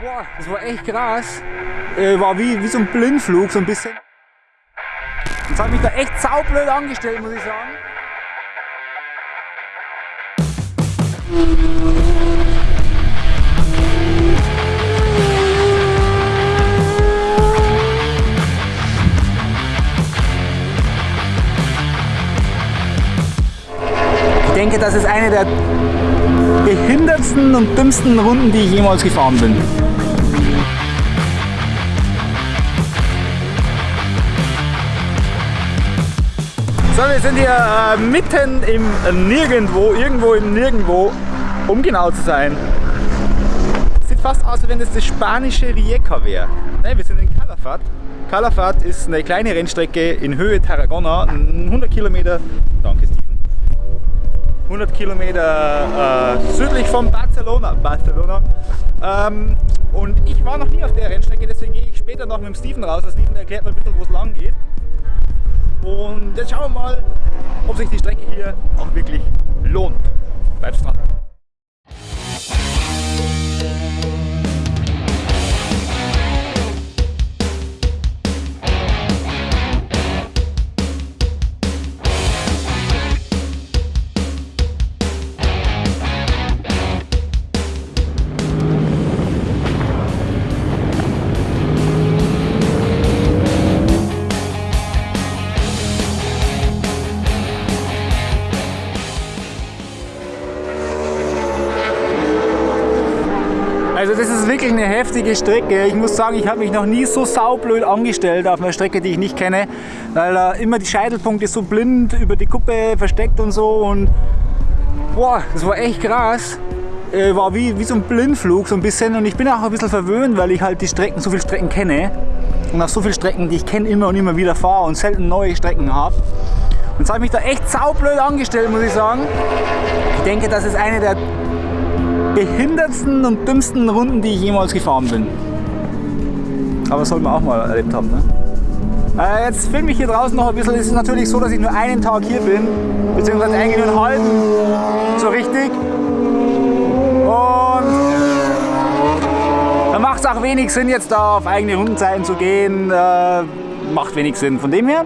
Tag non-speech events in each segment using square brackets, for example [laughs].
Boah, das war echt krass. Äh, war wie, wie so ein Blindflug, so ein bisschen. Das hat mich da echt saublöd angestellt, muss ich sagen. Denke, das ist eine der behindertsten und dümmsten Runden, die ich jemals gefahren bin. So, wir sind hier äh, mitten im Nirgendwo, irgendwo im Nirgendwo, um genau zu sein. Sieht fast aus, als wenn das das spanische Rijeka wäre. Ne, wir sind in Calafat. Calafat ist eine kleine Rennstrecke in Höhe Tarragona, 100 Kilometer, danke 100 Kilometer äh, südlich von Barcelona. Barcelona. Ähm, und ich war noch nie auf der Rennstrecke, deswegen gehe ich später noch mit dem Steven raus. Der Steven erklärt mir ein bisschen, wo es lang geht. Und jetzt schauen wir mal, ob sich die Strecke hier auch wirklich lohnt. Bleibt dran. Also das ist wirklich eine heftige Strecke. Ich muss sagen, ich habe mich noch nie so saublöd angestellt auf einer Strecke, die ich nicht kenne, weil da immer die Scheitelpunkte so blind über die Kuppe versteckt und so und boah, das war echt krass. Äh, war wie, wie so ein Blindflug so ein bisschen und ich bin auch ein bisschen verwöhnt, weil ich halt die Strecken, so viele Strecken kenne und auch so viele Strecken, die ich kenne, immer und immer wieder fahre und selten neue Strecken habe. Und jetzt habe ich mich da echt saublöd angestellt, muss ich sagen. Ich denke, das ist eine der behindertsten und dümmsten Runden, die ich jemals gefahren bin. Aber das soll man auch mal erlebt haben. Ne? Äh, jetzt filme ich hier draußen noch ein bisschen. Es ist natürlich so, dass ich nur einen Tag hier bin, beziehungsweise eigentlich nur einen halben, so richtig. Und da macht es auch wenig Sinn, jetzt da auf eigene Rundenzeiten zu gehen. Äh, macht wenig Sinn. Von dem her,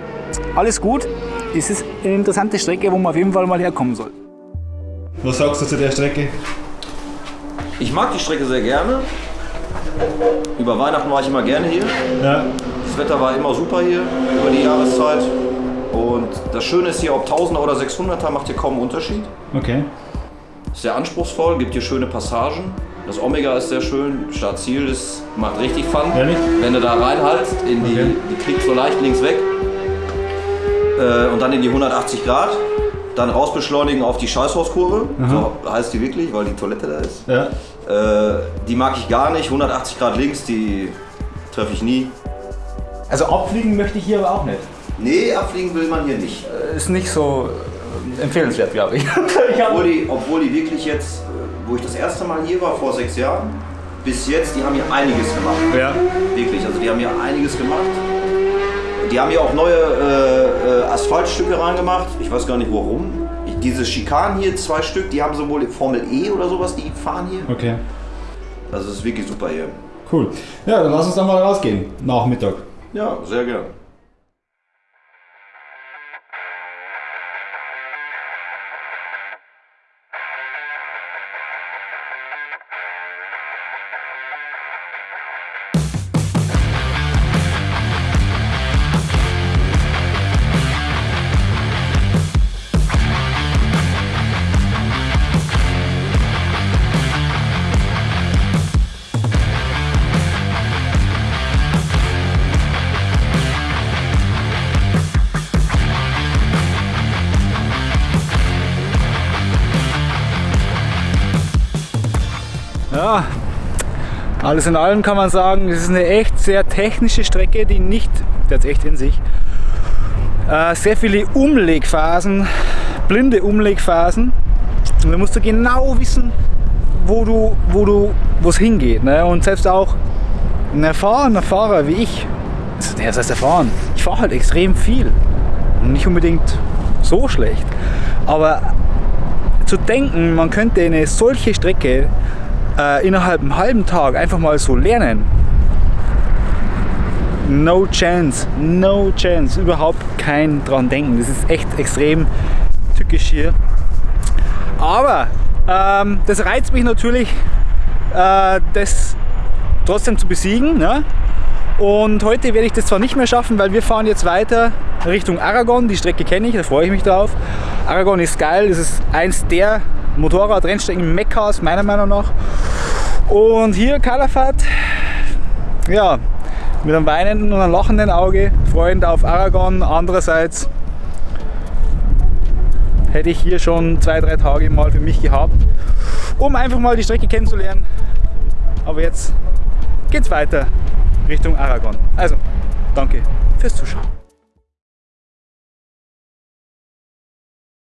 alles gut. Es ist eine interessante Strecke, wo man auf jeden Fall mal herkommen soll. Was sagst du zu der Strecke? Ich mag die Strecke sehr gerne. Über Weihnachten war ich immer gerne hier. Ja. Das Wetter war immer super hier über die Jahreszeit. Und das Schöne ist hier, ob 1000er oder 600er macht hier kaum einen Unterschied. Okay. Ist sehr anspruchsvoll, gibt hier schöne Passagen. Das Omega ist sehr schön, Start-Ziel ist, macht richtig Fun. Ehrlich? Wenn du da reinhaltst, in die, Okay. die kriegst so leicht links weg. Äh, und dann in die 180 Grad. Dann rausbeschleunigen auf die Scheißhauskurve. So heißt die wirklich, weil die Toilette da ist. Ja. Äh, die mag ich gar nicht. 180 Grad links, die treffe ich nie. Also abfliegen möchte ich hier aber auch nicht. Nee, abfliegen will man hier nicht. Ist nicht so äh, empfehlenswert, glaube ich. [laughs] Obwohl die, obwohl die wirklich jetzt, äh, wo ich das erste Mal hier war, vor sechs Jahren, bis jetzt, die haben hier einiges gemacht. Ja. Wirklich, also die haben hier einiges gemacht. Die haben hier auch neue äh, äh, Asphaltstücke reingemacht. Ich weiß gar nicht warum. Diese Schikanen hier, zwei Stück, die haben sowohl Formel E oder sowas, die fahren hier. Okay. Das ist wirklich super hier. Cool. Ja, dann lass uns dann mal rausgehen. Nachmittag. Ja, sehr gern. Ja, alles in allem kann man sagen, es ist eine echt sehr technische Strecke, die nicht, der hat echt in sich, äh, sehr viele Umlegphasen, blinde Umlegphasen. Und da musst du genau wissen, wo du, wo du, wo es hingeht. Ne? Und selbst auch ein erfahrener Fahrer wie ich, also ist heißt erfahren, ich fahre halt extrem viel. Und nicht unbedingt so schlecht. Aber zu denken, man könnte eine solche Strecke äh, innerhalb einem halben Tag einfach mal so lernen, no chance, no chance, überhaupt kein dran denken. Das ist echt extrem tückisch hier. Aber ähm, das reizt mich natürlich, äh, das trotzdem zu besiegen. Ne? Und heute werde ich das zwar nicht mehr schaffen, weil wir fahren jetzt weiter Richtung Aragon. Die Strecke kenne ich, da freue ich mich drauf. Aragon ist geil, das ist eins der Motorrad-Rennstrecken Mekkas, meiner Meinung nach. Und hier Calafat, ja, mit einem weinenden und einem lachenden Auge, freund auf Aragon. Andererseits hätte ich hier schon zwei, drei Tage mal für mich gehabt, um einfach mal die Strecke kennenzulernen. Aber jetzt geht's weiter Richtung Aragon. Also, danke fürs Zuschauen.